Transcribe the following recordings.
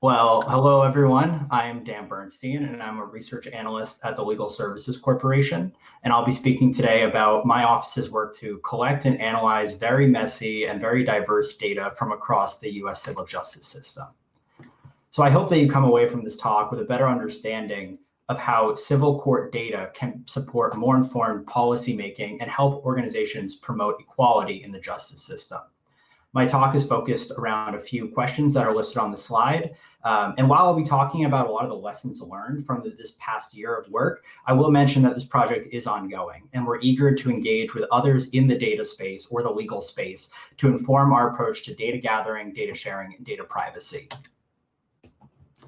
Well, hello everyone. I'm Dan Bernstein and I'm a research analyst at the Legal Services Corporation. And I'll be speaking today about my office's work to collect and analyze very messy and very diverse data from across the US civil justice system. So I hope that you come away from this talk with a better understanding of how civil court data can support more informed policymaking and help organizations promote equality in the justice system. My talk is focused around a few questions that are listed on the slide. Um, and while I'll be talking about a lot of the lessons learned from the, this past year of work, I will mention that this project is ongoing and we're eager to engage with others in the data space or the legal space to inform our approach to data gathering, data sharing, and data privacy.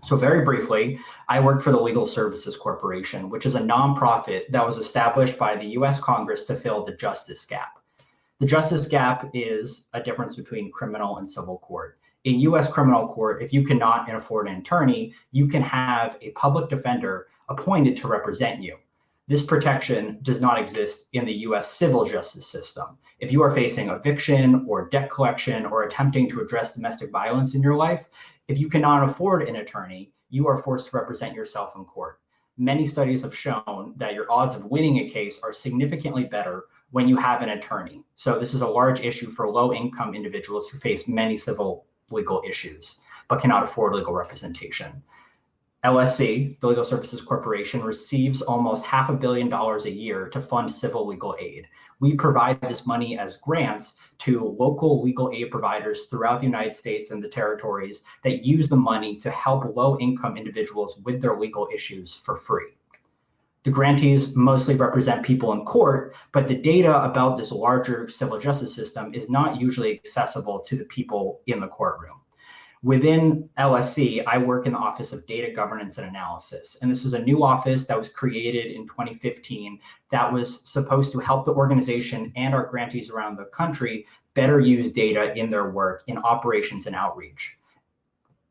So very briefly, I work for the Legal Services Corporation, which is a nonprofit that was established by the US Congress to fill the justice gap. The justice gap is a difference between criminal and civil court. In US criminal court, if you cannot afford an attorney, you can have a public defender appointed to represent you. This protection does not exist in the US civil justice system. If you are facing eviction or debt collection or attempting to address domestic violence in your life, if you cannot afford an attorney, you are forced to represent yourself in court. Many studies have shown that your odds of winning a case are significantly better when you have an attorney. So this is a large issue for low income individuals who face many civil legal issues, but cannot afford legal representation. LSC, the Legal Services Corporation, receives almost half a billion dollars a year to fund civil legal aid. We provide this money as grants to local legal aid providers throughout the United States and the territories that use the money to help low income individuals with their legal issues for free. The grantees mostly represent people in court, but the data about this larger civil justice system is not usually accessible to the people in the courtroom. Within LSC, I work in the Office of Data Governance and Analysis. And this is a new office that was created in 2015 that was supposed to help the organization and our grantees around the country better use data in their work in operations and outreach.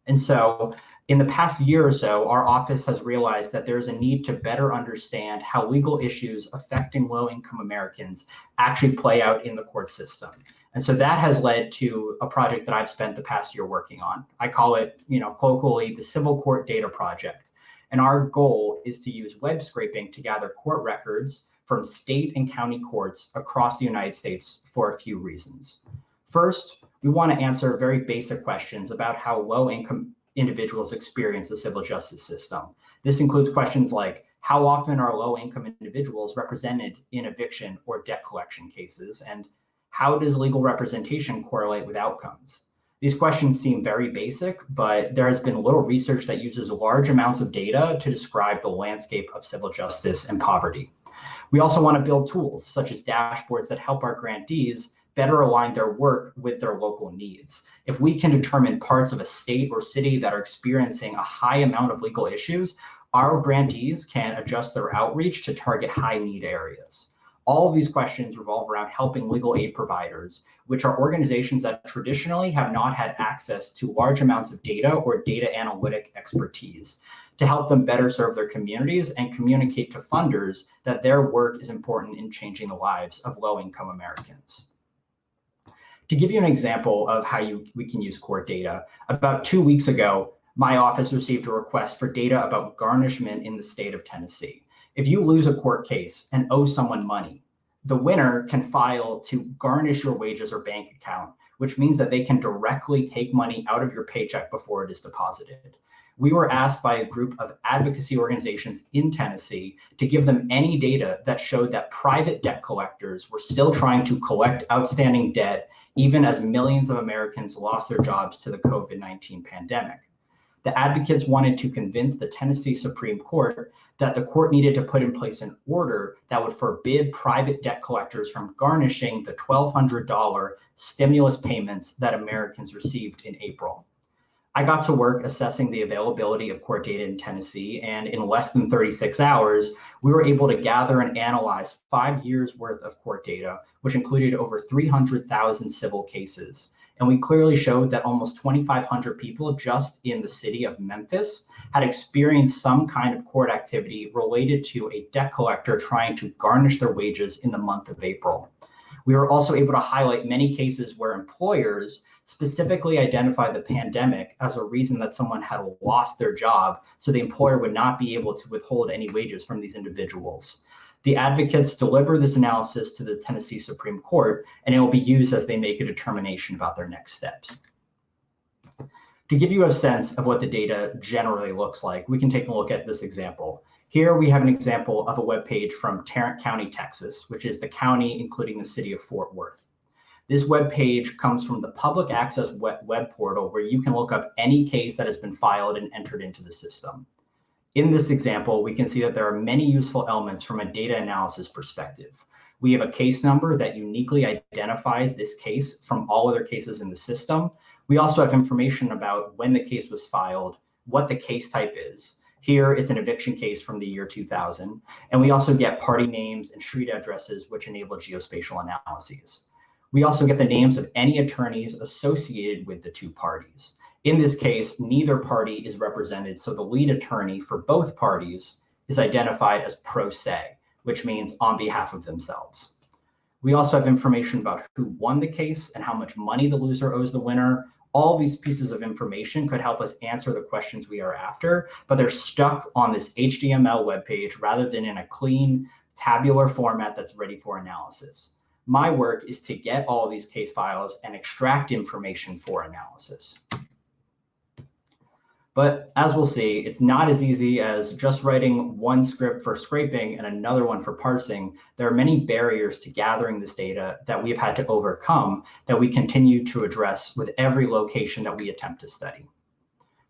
And so in the past year or so, our office has realized that there's a need to better understand how legal issues affecting low-income Americans actually play out in the court system. And so that has led to a project that I've spent the past year working on. I call it, you know, colloquially the Civil Court Data Project. And our goal is to use web scraping to gather court records from state and county courts across the United States for a few reasons. First, we want to answer very basic questions about how low income individuals experience the civil justice system. This includes questions like, how often are low-income individuals represented in eviction or debt collection cases? And how does legal representation correlate with outcomes? These questions seem very basic, but there has been little research that uses large amounts of data to describe the landscape of civil justice and poverty. We also want to build tools such as dashboards that help our grantees better align their work with their local needs. If we can determine parts of a state or city that are experiencing a high amount of legal issues, our grantees can adjust their outreach to target high need areas. All of these questions revolve around helping legal aid providers, which are organizations that traditionally have not had access to large amounts of data or data analytic expertise to help them better serve their communities and communicate to funders that their work is important in changing the lives of low-income Americans. To give you an example of how you, we can use court data, about two weeks ago, my office received a request for data about garnishment in the state of Tennessee. If you lose a court case and owe someone money, the winner can file to garnish your wages or bank account, which means that they can directly take money out of your paycheck before it is deposited we were asked by a group of advocacy organizations in Tennessee to give them any data that showed that private debt collectors were still trying to collect outstanding debt, even as millions of Americans lost their jobs to the COVID-19 pandemic. The advocates wanted to convince the Tennessee Supreme Court that the court needed to put in place an order that would forbid private debt collectors from garnishing the $1,200 stimulus payments that Americans received in April. I got to work assessing the availability of court data in Tennessee, and in less than 36 hours, we were able to gather and analyze five years worth of court data, which included over 300,000 civil cases. And we clearly showed that almost 2,500 people just in the city of Memphis had experienced some kind of court activity related to a debt collector trying to garnish their wages in the month of April. We were also able to highlight many cases where employers specifically identify the pandemic as a reason that someone had lost their job so the employer would not be able to withhold any wages from these individuals. The advocates deliver this analysis to the Tennessee Supreme Court, and it will be used as they make a determination about their next steps. To give you a sense of what the data generally looks like, we can take a look at this example. Here we have an example of a web page from Tarrant County, Texas, which is the county including the city of Fort Worth. This web page comes from the public access web, portal where you can look up any case that has been filed and entered into the system. In this example, we can see that there are many useful elements from a data analysis perspective. We have a case number that uniquely identifies this case from all other cases in the system. We also have information about when the case was filed, what the case type is. Here, it's an eviction case from the year 2000. And we also get party names and street addresses, which enable geospatial analyses. We also get the names of any attorneys associated with the two parties. In this case, neither party is represented, so the lead attorney for both parties is identified as pro se, which means on behalf of themselves. We also have information about who won the case and how much money the loser owes the winner, all these pieces of information could help us answer the questions we are after, but they're stuck on this HTML web page rather than in a clean tabular format that's ready for analysis. My work is to get all these case files and extract information for analysis. But as we'll see, it's not as easy as just writing one script for scraping and another one for parsing. There are many barriers to gathering this data that we've had to overcome that we continue to address with every location that we attempt to study.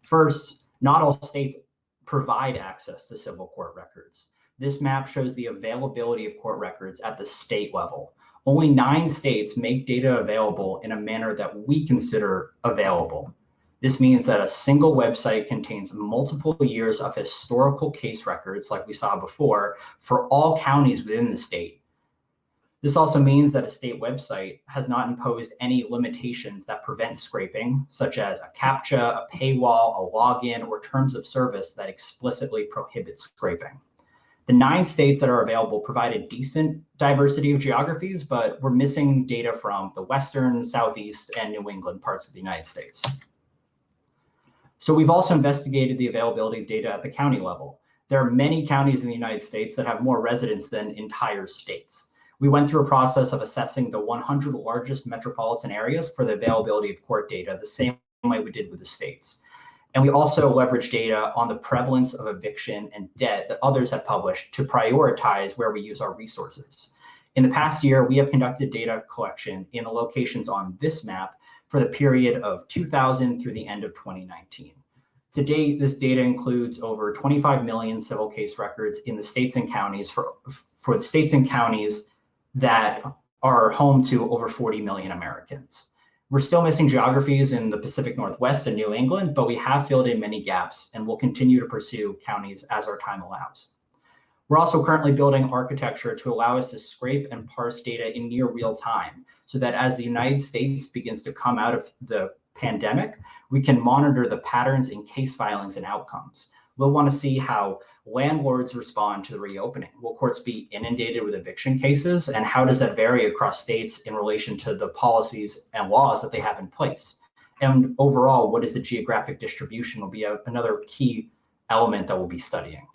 First, not all states provide access to civil court records. This map shows the availability of court records at the state level. Only nine states make data available in a manner that we consider available. This means that a single website contains multiple years of historical case records, like we saw before, for all counties within the state. This also means that a state website has not imposed any limitations that prevent scraping, such as a CAPTCHA, a paywall, a login, or terms of service that explicitly prohibit scraping. The nine states that are available provide a decent diversity of geographies, but we're missing data from the Western, Southeast, and New England parts of the United States. So we've also investigated the availability of data at the county level. There are many counties in the United States that have more residents than entire states. We went through a process of assessing the 100 largest metropolitan areas for the availability of court data, the same way we did with the states. And we also leveraged data on the prevalence of eviction and debt that others have published to prioritize where we use our resources. In the past year, we have conducted data collection in the locations on this map for the period of 2000 through the end of 2019. To date, this data includes over 25 million civil case records in the states and counties for, for the states and counties that are home to over 40 million Americans. We're still missing geographies in the Pacific Northwest and New England, but we have filled in many gaps and will continue to pursue counties as our time allows. We're also currently building architecture to allow us to scrape and parse data in near real time so that as the United States begins to come out of the pandemic, we can monitor the patterns in case filings and outcomes. We'll want to see how landlords respond to the reopening. Will courts be inundated with eviction cases? And how does that vary across states in relation to the policies and laws that they have in place? And overall, what is the geographic distribution will be a, another key element that we'll be studying.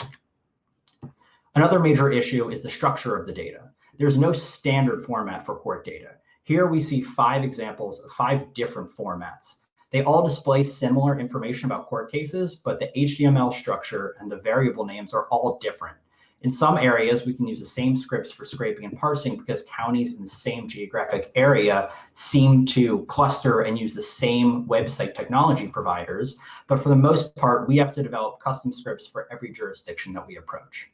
Another major issue is the structure of the data. There's no standard format for court data. Here we see five examples of five different formats. They all display similar information about court cases, but the HTML structure and the variable names are all different. In some areas, we can use the same scripts for scraping and parsing because counties in the same geographic area seem to cluster and use the same website technology providers. But for the most part, we have to develop custom scripts for every jurisdiction that we approach.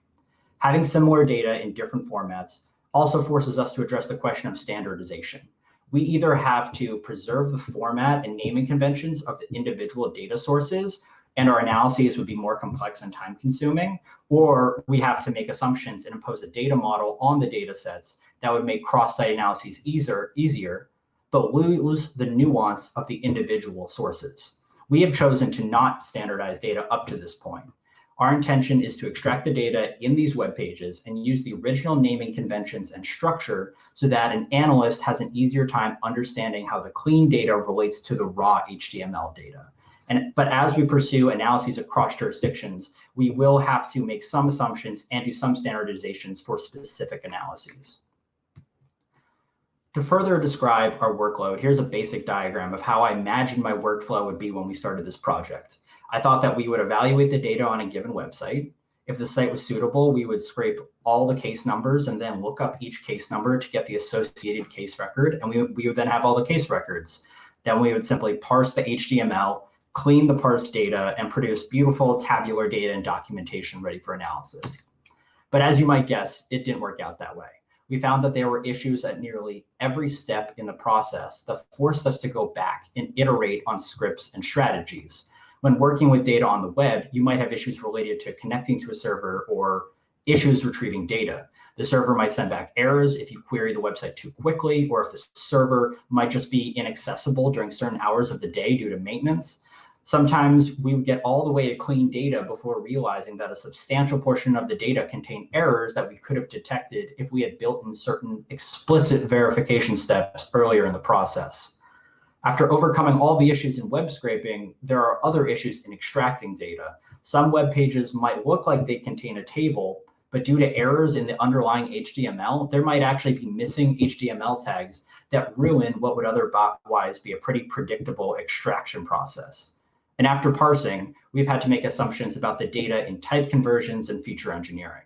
Having similar data in different formats also forces us to address the question of standardization. We either have to preserve the format and naming conventions of the individual data sources, and our analyses would be more complex and time consuming, or we have to make assumptions and impose a data model on the data sets that would make cross-site analyses easier, easier, but lose the nuance of the individual sources. We have chosen to not standardize data up to this point. Our intention is to extract the data in these web pages and use the original naming conventions and structure so that an analyst has an easier time understanding how the clean data relates to the raw HTML data. And, but as we pursue analyses across jurisdictions, we will have to make some assumptions and do some standardizations for specific analyses. To further describe our workload, here's a basic diagram of how I imagined my workflow would be when we started this project. I thought that we would evaluate the data on a given website. If the site was suitable, we would scrape all the case numbers and then look up each case number to get the associated case record. And we, we would then have all the case records. Then we would simply parse the HTML, clean the parsed data, and produce beautiful tabular data and documentation ready for analysis. But as you might guess, it didn't work out that way. We found that there were issues at nearly every step in the process that forced us to go back and iterate on scripts and strategies when working with data on the web, you might have issues related to connecting to a server or issues retrieving data. The server might send back errors if you query the website too quickly, or if the server might just be inaccessible during certain hours of the day due to maintenance. Sometimes we would get all the way to clean data before realizing that a substantial portion of the data contained errors that we could have detected if we had built in certain explicit verification steps earlier in the process. After overcoming all the issues in web scraping, there are other issues in extracting data. Some web pages might look like they contain a table, but due to errors in the underlying HTML, there might actually be missing HTML tags that ruin what would otherwise be a pretty predictable extraction process. And after parsing, we've had to make assumptions about the data in type conversions and feature engineering.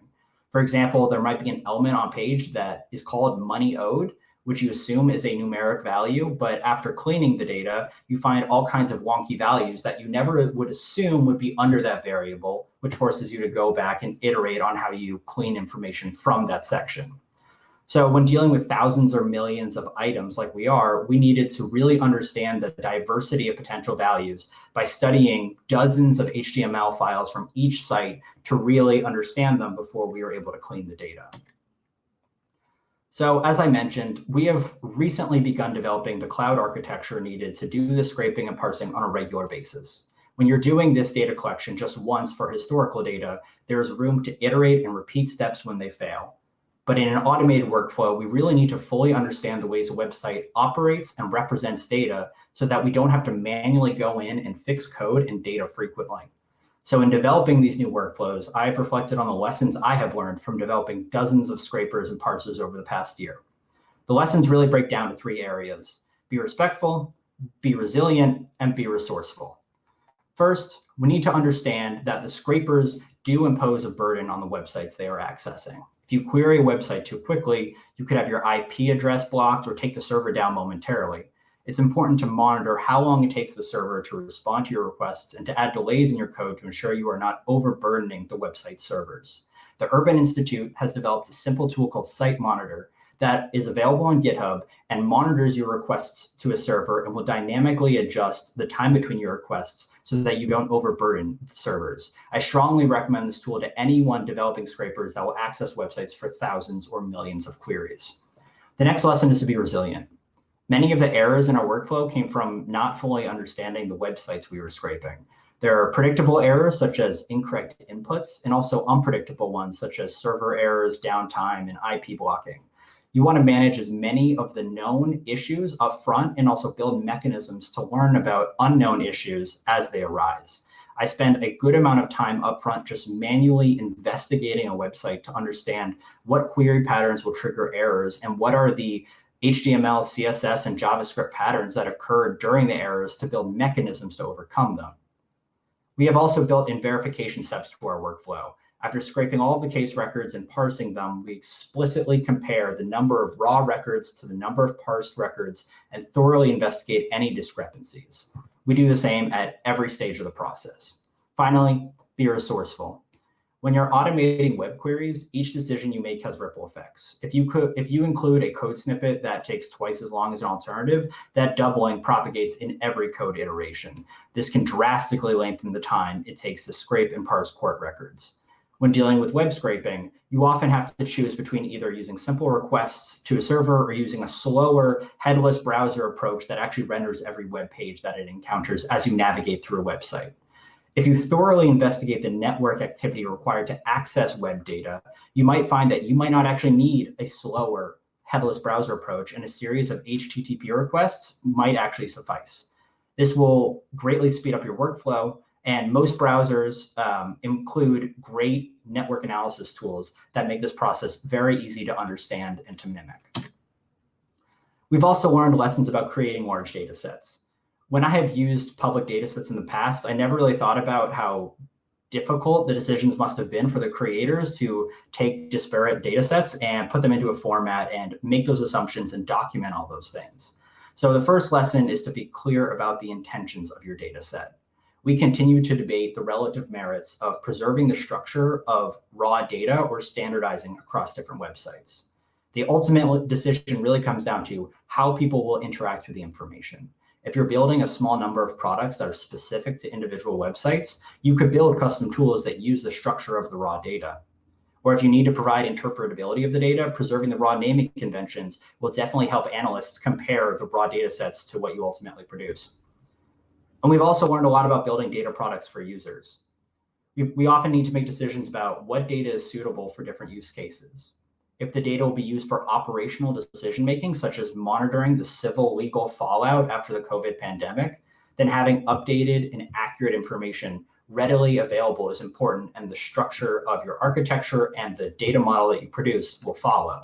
For example, there might be an element on page that is called money owed, which you assume is a numeric value, but after cleaning the data, you find all kinds of wonky values that you never would assume would be under that variable, which forces you to go back and iterate on how you clean information from that section. So when dealing with thousands or millions of items like we are, we needed to really understand the diversity of potential values by studying dozens of HTML files from each site to really understand them before we were able to clean the data. So as I mentioned, we have recently begun developing the cloud architecture needed to do the scraping and parsing on a regular basis. When you're doing this data collection just once for historical data, there is room to iterate and repeat steps when they fail. But in an automated workflow, we really need to fully understand the ways a website operates and represents data so that we don't have to manually go in and fix code and data frequently. So in developing these new workflows, I've reflected on the lessons I have learned from developing dozens of scrapers and parsers over the past year. The lessons really break down to three areas. Be respectful, be resilient, and be resourceful. First, we need to understand that the scrapers do impose a burden on the websites they are accessing. If you query a website too quickly, you could have your IP address blocked or take the server down momentarily it's important to monitor how long it takes the server to respond to your requests and to add delays in your code to ensure you are not overburdening the website servers. The Urban Institute has developed a simple tool called Site Monitor that is available on GitHub and monitors your requests to a server and will dynamically adjust the time between your requests so that you don't overburden the servers. I strongly recommend this tool to anyone developing scrapers that will access websites for thousands or millions of queries. The next lesson is to be resilient. Many of the errors in our workflow came from not fully understanding the websites we were scraping. There are predictable errors such as incorrect inputs and also unpredictable ones such as server errors, downtime, and IP blocking. You want to manage as many of the known issues upfront and also build mechanisms to learn about unknown issues as they arise. I spend a good amount of time upfront just manually investigating a website to understand what query patterns will trigger errors and what are the HTML, CSS, and JavaScript patterns that occur during the errors to build mechanisms to overcome them. We have also built in verification steps to our workflow. After scraping all of the case records and parsing them, we explicitly compare the number of raw records to the number of parsed records and thoroughly investigate any discrepancies. We do the same at every stage of the process. Finally, be resourceful. When you're automating web queries, each decision you make has ripple effects. If you could, if you include a code snippet that takes twice as long as an alternative, that doubling propagates in every code iteration. This can drastically lengthen the time it takes to scrape and parse court records. When dealing with web scraping, you often have to choose between either using simple requests to a server or using a slower headless browser approach that actually renders every web page that it encounters as you navigate through a website. If you thoroughly investigate the network activity required to access web data, you might find that you might not actually need a slower headless browser approach and a series of HTTP requests might actually suffice. This will greatly speed up your workflow and most browsers um, include great network analysis tools that make this process very easy to understand and to mimic. We've also learned lessons about creating large data sets. When I have used public data sets in the past, I never really thought about how difficult the decisions must have been for the creators to take disparate data sets and put them into a format and make those assumptions and document all those things. So the first lesson is to be clear about the intentions of your data set we continue to debate the relative merits of preserving the structure of raw data or standardizing across different websites. The ultimate decision really comes down to how people will interact with the information. If you're building a small number of products that are specific to individual websites, you could build custom tools that use the structure of the raw data. Or if you need to provide interpretability of the data, preserving the raw naming conventions will definitely help analysts compare the raw data sets to what you ultimately produce. And we've also learned a lot about building data products for users. We, often need to make decisions about what data is suitable for different use cases. If the data will be used for operational decision-making, such as monitoring the civil legal fallout after the COVID pandemic, then having updated and accurate information readily available is important and the structure of your architecture and the data model that you produce will follow.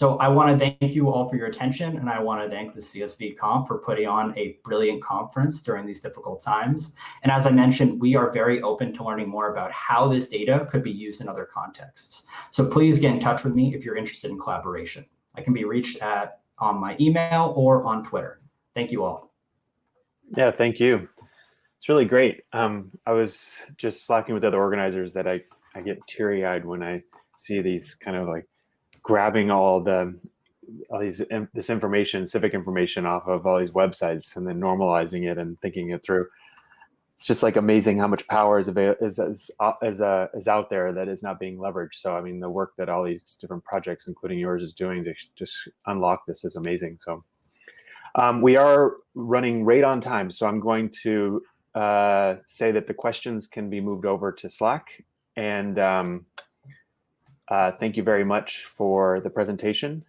So I want to thank you all for your attention, and I want to thank the CSV Conf for putting on a brilliant conference during these difficult times. And as I mentioned, we are very open to learning more about how this data could be used in other contexts. So please get in touch with me if you're interested in collaboration. I can be reached at on my email or on Twitter. Thank you all. Yeah, thank you. It's really great. Um, I was just slacking with other organizers that I, I get teary eyed when I see these kind of like grabbing all the all these this information, civic information off of all these websites, and then normalizing it and thinking it through. It's just like amazing how much power is is is uh, is, uh, is out there that is not being leveraged. So I mean, the work that all these different projects, including yours, is doing to just unlock this is amazing. So um, we are running right on time, so I'm going to uh, say that the questions can be moved over to Slack and. Um, uh, thank you very much for the presentation.